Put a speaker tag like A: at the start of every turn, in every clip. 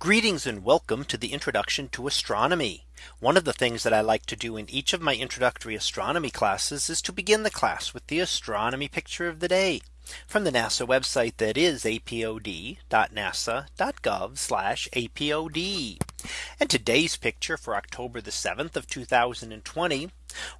A: Greetings and welcome to the introduction to astronomy. One of the things that I like to do in each of my introductory astronomy classes is to begin the class with the astronomy picture of the day from the NASA website that is apod.nasa.gov apod. And today's picture for October the 7th of 2020.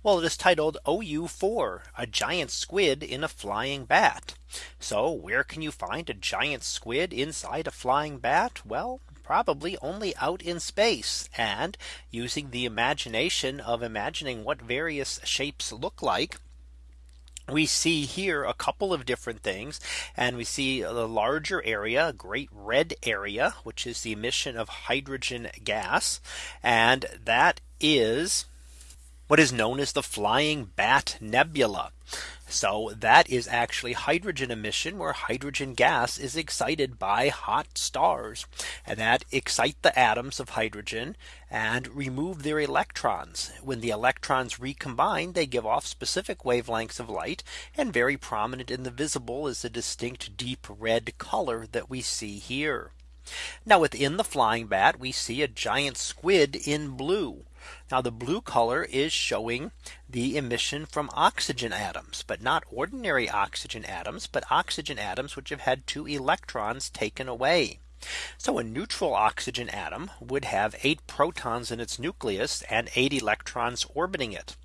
A: Well, it is titled OU4 a giant squid in a flying bat. So where can you find a giant squid inside a flying bat? Well, probably only out in space and using the imagination of imagining what various shapes look like we see here a couple of different things and we see the larger area a great red area which is the emission of hydrogen gas and that is what is known as the flying bat nebula. So that is actually hydrogen emission where hydrogen gas is excited by hot stars and that excite the atoms of hydrogen and remove their electrons. When the electrons recombine, they give off specific wavelengths of light and very prominent in the visible is the distinct deep red color that we see here. Now within the flying bat, we see a giant squid in blue. Now the blue color is showing the emission from oxygen atoms, but not ordinary oxygen atoms, but oxygen atoms which have had two electrons taken away. So a neutral oxygen atom would have eight protons in its nucleus and eight electrons orbiting it.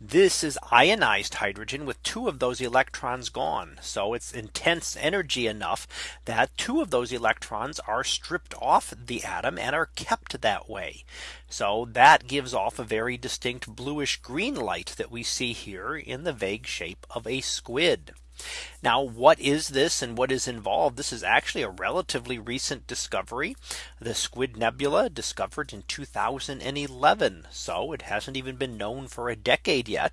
A: This is ionized hydrogen with two of those electrons gone. So it's intense energy enough that two of those electrons are stripped off the atom and are kept that way. So that gives off a very distinct bluish green light that we see here in the vague shape of a squid. Now, what is this and what is involved? This is actually a relatively recent discovery. The Squid Nebula discovered in 2011. So it hasn't even been known for a decade yet.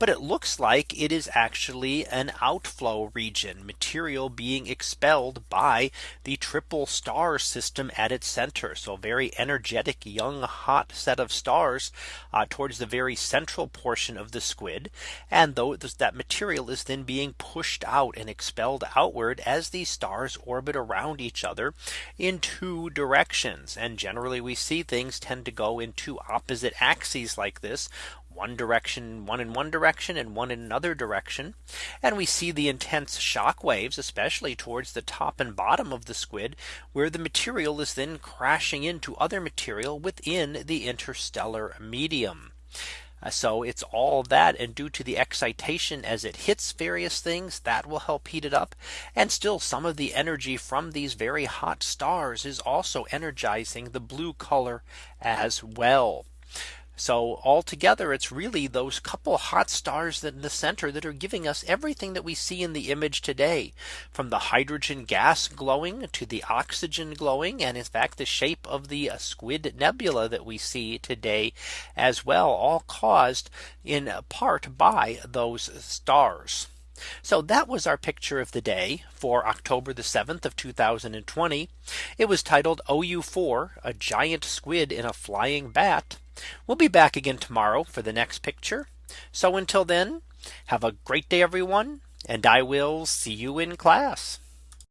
A: But it looks like it is actually an outflow region material being expelled by the triple star system at its center. So very energetic, young, hot set of stars uh, towards the very central portion of the squid. And though that material is then being pushed out and expelled outward as these stars orbit around each other in two directions. And generally we see things tend to go in two opposite axes like this one direction, one in one direction and one in another direction. And we see the intense shock waves, especially towards the top and bottom of the squid, where the material is then crashing into other material within the interstellar medium. So it's all that and due to the excitation as it hits various things that will help heat it up. And still some of the energy from these very hot stars is also energizing the blue color as well. So altogether, it's really those couple hot stars that in the center that are giving us everything that we see in the image today from the hydrogen gas glowing to the oxygen glowing and in fact the shape of the uh, squid nebula that we see today as well all caused in part by those stars. So that was our picture of the day for October the 7th of 2020. It was titled OU4 a giant squid in a flying bat. We'll be back again tomorrow for the next picture. So until then, have a great day, everyone, and I will see you in class.